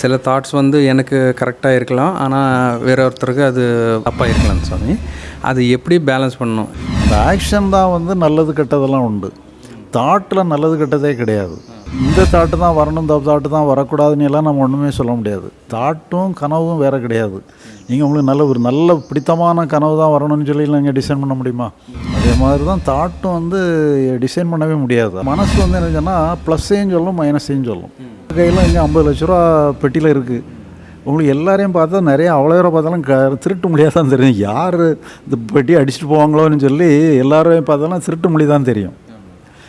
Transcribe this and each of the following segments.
சில தாட்ஸ் வந்து எனக்கு கரெக்டாக இருக்கலாம். ஆனால் வேற ஒருத்தருக்கு அது தப்பாக இருக்கலாம் சாமி. அது எப்படி பேலன்ஸ் பண்ணணும்? இந்த ஆக்ஷன் தான் வந்து நல்லது கெட்டதெல்லாம் உண்டு. தாட்டில் நல்லது கெட்டதே கிடையாது. இந்த தாட்டு தான் வரணும் இந்த தாட்டு தான் வரக்கூடாதுன்னு எல்லாம் நம்ம ஒன்றுமே சொல்ல முடியாது. தாட்டும் கனவும் வேறு கிடையாது. நீங்கள் உங்களுக்கு நல்ல ஒரு நல்ல பிடித்தமான கனவு தான் வரணும்னு சொல்லி நீங்கள் டிசைன் பண்ண முடியுமா? அதே மாதிரி தான் தாட்டும் வந்து டிசைன் பண்ணவே முடியாது. மனசு வந்து என்ன சொன்னால் ப்ளஸ்ஸையும் சொல்லும் மைனஸையும் சொல்லும். கையில் இங்கே ஐம்பது லட்ச ரூபா பெட்டியில் இருக்குது உங்களுக்கு எல்லாரையும் பார்த்தா நிறைய அவ்வளோ பேரை பார்த்தாலும் க திருட்டு மொழியாக தான் தெரியும். யார் இந்த பெட்டி அடிச்சுட்டு போவாங்களோன்னு சொல்லி எல்லாரையும் பார்த்தாலும் திருட்டு மொழி தான் தெரியும்.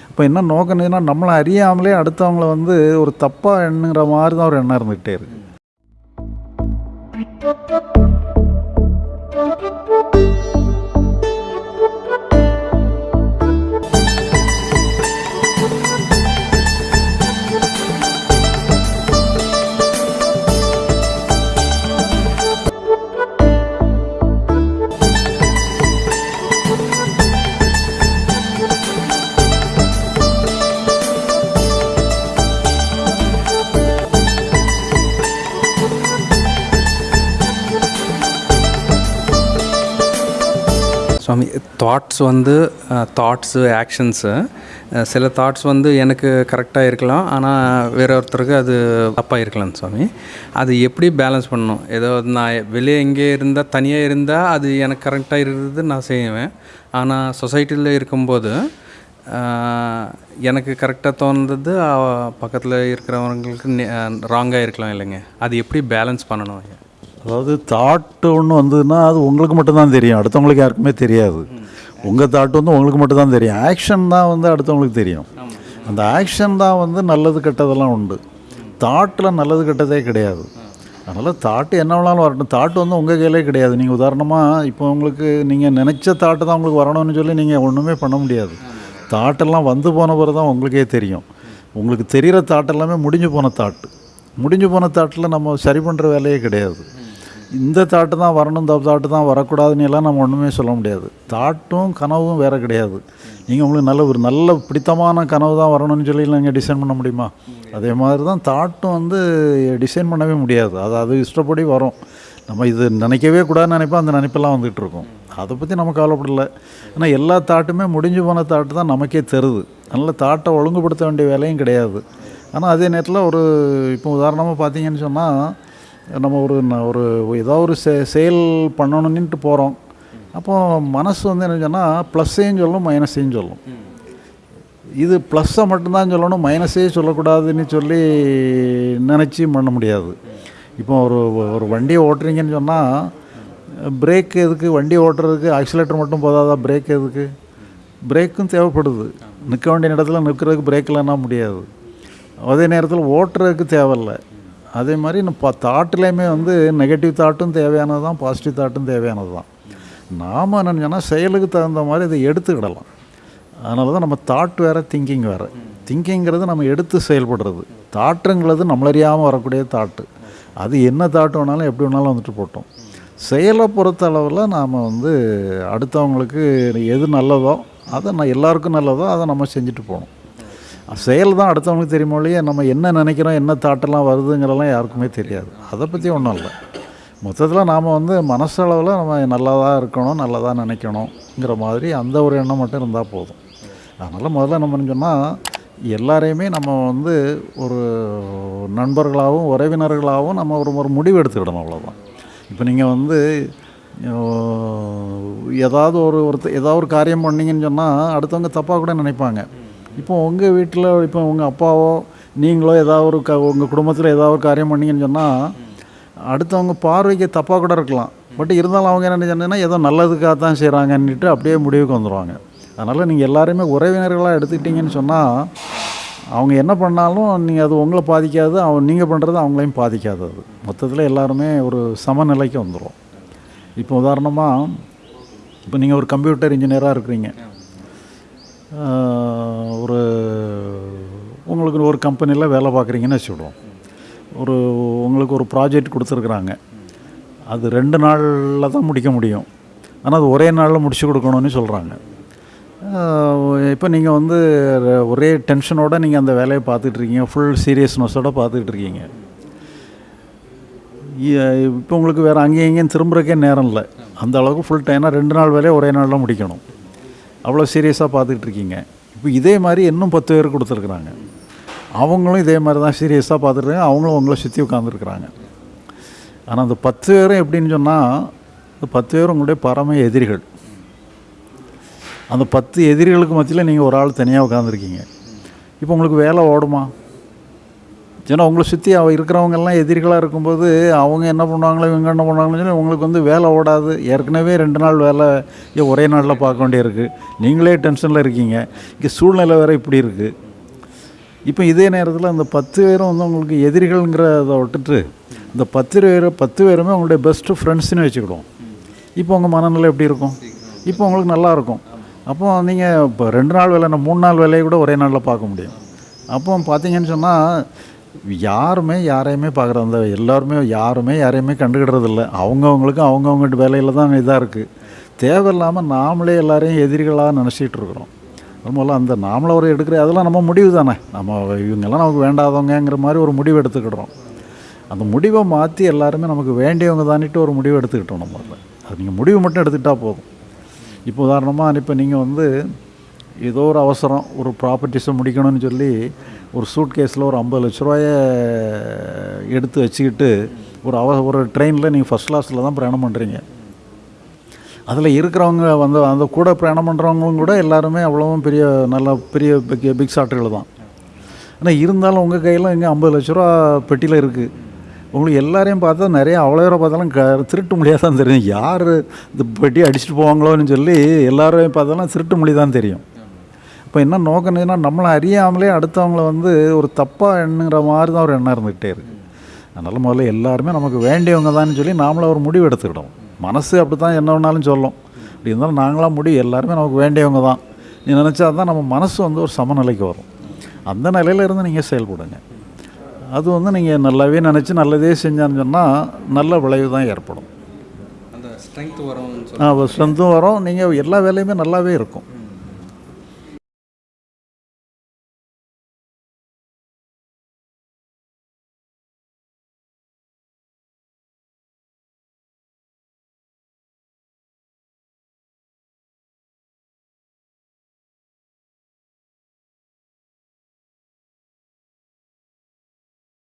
இப்போ என்ன நோக்கணுன்னா நம்மளை அறியாமலே அடுத்தவங்கள வந்து ஒரு தப்பாக எண்ணுங்கிற மாதிரி தான் ஒரு எண்ணம் இருந்துகிட்டே இருக்கு. சுவாமி தாட்ஸ் வந்து தாட்ஸு ஆக்ஷன்ஸு சில தாட்ஸ் வந்து எனக்கு கரெக்டாக இருக்கலாம். ஆனால் வேற ஒருத்தருக்கு அது தப்பாக இருக்கலாம் சுவாமி. அது எப்படி பேலன்ஸ் பண்ணணும்? ஏதோ நான் வெளியே எங்கே இருந்தால் தனியாக இருந்தால் அது எனக்கு கரெக்டாக இருக்கிறது நான் செய்வேன். ஆனால் சொசைட்டியில் இருக்கும்போது எனக்கு கரெக்டாக தோணுது பக்கத்தில் இருக்கிறவங்களுக்கு ராங்காக இருக்கலாம் இல்லைங்க. அது எப்படி பேலன்ஸ் பண்ணணும்? ஐயா அதாவது தாட்டு ஒன்று வந்ததுன்னா அது உங்களுக்கு மட்டும்தான் தெரியும். அடுத்தவங்களுக்கு யாருக்குமே தெரியாது. உங்கள் தாட்டு வந்து உங்களுக்கு மட்டும்தான் தெரியும். ஆக்ஷன் தான் வந்து அடுத்தவங்களுக்கு தெரியும். அந்த ஆக்ஷன் தான் வந்து நல்லது கெட்டதெல்லாம் உண்டு. தாட்டில் நல்லது கெட்டதே கிடையாது. அதனால் தாட்டு என்ன வேணாலும் வரட்டும். தாட்டு வந்து உங்கள் கையிலே கிடையாது. நீங்கள் உதாரணமாக இப்போ உங்களுக்கு நீங்கள் நினச்ச தாட்டு தான் உங்களுக்கு வரணும்னு சொல்லி நீங்கள் ஒன்றுமே பண்ண முடியாது. தாட்டெல்லாம் வந்து போன பிறகு தான் உங்களுக்கே தெரியும். உங்களுக்கு தெரிகிற தாட்டெல்லாமே முடிஞ்சு போன தாட்டு முடிஞ்சு போன தாட்டில் நம்ம சரி பண்ணுற வேலையே கிடையாது. இந்த தாட்டு தான் வரணும் இந்த தாட்டு தான் வரக்கூடாதுன்னு எல்லாம் நம்ம ஒன்றுமே சொல்ல முடியாது. தாட்டும் கனவும் வேறு கிடையாது. நீங்கள் உங்களுக்கு நல்ல ஒரு நல்ல பிடித்தமான கனவு தான் வரணும்னு சொல்லி நீங்கள் டிசைன் பண்ண முடியுமா? அதே மாதிரி தான் தாட்டும் வந்து டிசைன் பண்ணவே முடியாது. அது அது இஷ்டப்படி வரும். நம்ம இது நினைக்கவே கூடாதுன்னு நினைப்போம் அந்த நினைப்பெல்லாம் வந்துகிட்டு இருக்கும். அதை பற்றி நம்ம கவலைப்படல. ஆனால் எல்லா தாட்டுமே முடிஞ்சு போன தாட்டு தான் நமக்கே தருது. அதனால் தாட்டை ஒழுங்குபடுத்த வேண்டிய வேலையும் கிடையாது. ஆனால் அதே நேரத்தில் ஒரு இப்போ உதாரணமாக பார்த்தீங்கன்னு சொன்னால் நம்ம ஒரு ஒரு ஏதோ ஒரு செ செயல் பண்ணணுன்னுட்டு போகிறோம் அப்போ மனசு வந்து என்ன சொன்னால் ப்ளஸ்ஸையும் சொல்லும் மைனஸையும் சொல்லும் இது ப்ளஸ்ஸை மட்டும்தான் சொல்லணும் மைனஸே சொல்லக்கூடாதுன்னு சொல்லி நினச்சி பண்ண முடியாது. இப்போ ஒரு ஒரு வண்டியை ஓட்டுறீங்கன்னு சொன்னால் பிரேக் எதுக்கு? வண்டி ஓட்டுறதுக்கு ஆக்சிலேட்டர் மட்டும் போதாதா? பிரேக் எதுக்கு? பிரேக்கும் தேவைப்படுது. நிற்க வேண்டிய இடத்துல நிற்கிறதுக்கு பிரேக் இல்லைன்னா முடியாது. அதே நேரத்தில் ஓட்டுறதுக்கு தேவையில்லை. அதே மாதிரி நம்ம தாட்டுலேயுமே வந்து நெகட்டிவ் தாட்டும் தேவையானது தான் பாசிட்டிவ் தாட்டும் தேவையானது தான். நாம் என்னென்னா செயலுக்கு தகுந்த மாதிரி இதை எடுத்துக்கிடலாம். அதனால தான் நம்ம தாட் வேறு திங்கிங் வேறு. திங்கிங்கிறது நம்ம எடுத்து செயல்படுறது. தாட்டுங்கிறது நம்மளறியாமல் வரக்கூடிய தாட்டு. அது என்ன தாட்டு வேணாலும் எப்படி வேணாலும் வந்துட்டு போட்டோம். செயலை பொறுத்த அளவில் நாம் வந்து அடுத்தவங்களுக்கு எது நல்லதோ அதை நான் எல்லாருக்கும் நல்லதோ அதை நம்ம செஞ்சுட்டு போகணும். செயல் தான் அடுத்தவங்களுக்கு தெரியுமோ இல்லையே நம்ம என்ன நினைக்கிறோம் என்ன தாட்டெல்லாம் வருதுங்கிறலாம் யாருக்குமே தெரியாது. அதை பற்றி ஒன்றும் இல்லை. மொத்தத்தில் நாம் வந்து மனசளவில் நம்ம நல்லதாக இருக்கணும் நல்லதாக நினைக்கணுங்கிற மாதிரி அந்த ஒரு எண்ணம் மட்டும் இருந்தால் போதும். அதனால் முதல்ல நம்ம சொன்னால் எல்லாரையுமே நம்ம வந்து ஒரு நண்பர்களாகவும் உறவினர்களாகவும் நம்ம ஒரு ஒரு முடிவு எடுத்துக்கிடணும் அவ்வளோதான் இப்போ நீங்கள் வந்து ஏதாவது ஒரு ஒருத்தர் ஏதாவது ஒரு காரியம் பண்ணீங்கன்னு சொன்னால் அடுத்தவங்க தப்பாக கூட நினைப்பாங்க. இப்போ உங்கள் வீட்டில் இப்போ உங்கள் அப்பாவோ நீங்களோ ஏதாவது ஒரு க உங்கள் குடும்பத்தில் ஏதாவது ஒரு காரியம் பண்ணீங்கன்னு சொன்னால் அடுத்தவங்க பார்வைக்கு தப்பாக கூட இருக்கலாம். பட் இருந்தாலும் அவங்க என்ன சொன்னீங்கன்னா ஏதோ நல்லதுக்காக தான் செய்கிறாங்கன்னுட்டு அப்படியே முடிவுக்கு வந்துடுவாங்க அதனால் நீங்கள் எல்லாருமே உறவினர்களாக எடுத்துக்கிட்டீங்கன்னு சொன்னால் அவங்க என்ன பண்ணாலும் நீங்கள் அது உங்களை பாதிக்காது அவங்க நீங்கள் பண்ணுறது அவங்களையும் பாதிக்காது அது. மொத்தத்தில் எல்லாருமே ஒரு சமநிலைக்கு வந்துடும் இப்போ உதாரணமாக இப்போ நீங்கள் ஒரு கம்ப்யூட்டர் இன்ஜினியராக இருக்கிறீங்க. ஒரு உங்களுக்கு ஒரு கம்பெனியில் வேலை பார்க்குறீங்கன்னு வச்சுக்கிடுவோம். ஒரு உங்களுக்கு ஒரு ப்ராஜெக்ட் கொடுத்துருக்குறாங்க. அது ரெண்டு நாளில் தான் முடிக்க முடியும். ஆனால் அது ஒரே நாளில் முடிச்சு கொடுக்கணும்னு சொல்கிறாங்க இப்போ நீங்கள் வந்து ஒரே டென்ஷனோட நீங்கள் அந்த வேலையை பார்த்துட்ருக்கீங்க ஃபுல் சீரியஸ்னஸோடு பார்த்துட்ருக்கீங்க இப்போ உங்களுக்கு வேறு அங்கேயும் இங்கேயும் திரும்புறக்கே நேரம் இல்லை. அந்த அளவுக்கு ஃபுல் டைம்னா ரெண்டு நாள் வேலையை ஒரே நாளில் முடிக்கணும். அவ்வளோ சீரியஸாக பார்த்துக்கிட்டு இருக்கீங்க இப்போ இதே மாதிரி இன்னும் பத்து பேர் கொடுத்துருக்குறாங்க. அவங்களும் இதே மாதிரி தான் சீரியஸாக பார்த்துருக்காங்க அவங்களும் உங்களை சுற்றி உட்காந்துருக்குறாங்க ஆனால் அந்த பத்து பேரும் எப்படின்னு சொன்னால் இந்த பத்து பேரும் உங்களுடைய பரம எதிரிகள். அந்த பத்து எதிரிகளுக்கு மத்தியில் நீங்கள் ஒரு ஆள் தனியாக உட்காந்துருக்கீங்க இப்போ உங்களுக்கு வேலை ஓடுமா? ஏன்னா உங்களை சுற்றி அவ இருக்கிறவங்கெல்லாம் எதிரிகளாக இருக்கும்போது அவங்க என்ன பண்ணுவாங்களோ இவங்க என்ன பண்ணுவாங்களோ சொல்லி உங்களுக்கு வந்து வேலை ஓடாது. ஏற்கனவே ரெண்டு நாள் வேலை ஒரே நாளில் பார்க்க வேண்டியிருக்கு. நீங்களே டென்ஷனில் இருக்கீங்க. இங்கே சூழ்நிலை வேறு இப்படி இருக்குது இப்போ இதே நேரத்தில் அந்த பத்து பேரும் வந்து உங்களுக்கு எதிரிகள்ங்கிறத விட்டுட்டு இந்த பத்து பேர் பத்து பேருமே உங்களுடைய பெஸ்ட்டு ஃப்ரெண்ட்ஸ்னு வச்சுக்கிடுவோம். இப்போ உங்கள் மனநிலை எப்படி இருக்கும்? இப்போ உங்களுக்கு நல்லா இருக்கும். அப்போ நீங்கள் இப்போ ரெண்டு நாள் வேலை மூணு நாள் வேலையை கூட ஒரே நாளில் பார்க்க முடியும். அப்போ பார்த்தீங்கன்னு சொன்னால் யாருமே யாரையுமே பார்க்குறது அந்த எல்லாருமே யாருமே யாரையுமே கண்டுக்கிடுறதில்ல. அவங்கவுங்களுக்கும் அவங்கவுங்க வேலையில் தான் இதாக இருக்குது தேவையில்லாமல் நாமளே எல்லாரையும் எதிரிகளாக நினச்சிட்டு இருக்கிறோம். முதல்ல அந்த நாமளை ஒரு எடுக்கிற அதெல்லாம் நம்ம முடிவு தானே. நம்ம இவங்கெல்லாம் நமக்கு வேண்டாதவங்கங்கிற மாதிரி ஒரு முடிவு எடுத்துக்கிடுறோம். அந்த முடிவை மாற்றி எல்லாருமே நமக்கு வேண்டியவங்க தானிட்டு ஒரு முடிவு எடுத்துக்கிட்டோம் நம்ம அது நீங்கள் முடிவு மட்டும் எடுத்துக்கிட்டால் போதும். இப்போ உதாரணமாக இப்போ நீங்கள் வந்து ஏதோ ஒரு அவசரம் ஒரு ப்ராப்பர்ட்டிஸை முடிக்கணும்னு சொல்லி ஒரு சூட் கேஸில் ஒரு ஐம்பது லட்ச ரூபாய எடுத்து வச்சுக்கிட்டு ஒரு அவ ஒரு ட்ரெயினில் நீங்கள் ஃபஸ்ட் கிளாஸில் தான் பிரயாணம் பண்ணுறீங்க அதில் இருக்கிறவங்க வந்து அந்த கூட பிரயாணம் பண்ணுறவங்களும் கூட எல்லாருமே அவ்வளோவும் பெரிய நல்ல பெரிய பிக் பிக் சாட்டர்கள் தான். ஆனால் இருந்தாலும் உங்கள் கையில் இங்கே ஐம்பது லட்ச ரூபா பெட்டியில் இருக்குது உங்களுக்கு எல்லாரையும் பார்த்தா நிறைய அவ்வளோ தூரம் பார்த்தாலும் க திருட்டு மொழியாக தான் தெரியும். யார் இந்த பெட்டி அடிச்சுட்டு போவாங்களோன்னு சொல்லி எல்லாரையும் பார்த்தாலும் திருட்டு மொழி தான் தெரியும். இப்போ என்ன நோக்கணும்னா நம்மளை அறியாமலே அடுத்தவங்கள வந்து ஒரு தப்பாக எண்ணுங்கிற மாதிரி தான் ஒரு எண்ணம் இருந்துகிட்டே இருக்குது அதனால் முதல்ல எல்லாருமே நமக்கு வேண்டியவங்க தான் சொல்லி நாமளே ஒரு முடிவு எடுத்துக்கிட்டோம் மனசு அப்படி தான் என்ன வேணாலும் சொல்லும். அப்படி இருந்தாலும் நாங்களாம் முடிவு எல்லாருமே நமக்கு வேண்டியவங்க தான். நீ நினச்சா தான் நம்ம மனசு வந்து ஒரு சமநிலைக்கு வரும். அந்த நிலையில இருந்து நீங்கள் செயல்படுங்க. அது வந்து நீங்கள் நல்லாவே நினச்சி நல்லதே செஞ்சான்னு சொன்னால் நல்ல விளைவு தான் ஏற்படும். அந்த ஸ்ட்ரென்த் வரும்னு சொல்லி ஸ்ட்ரென்த்தும் வரும். நீங்கள் எல்லா வேலையுமே நல்லாவே இருக்கும்.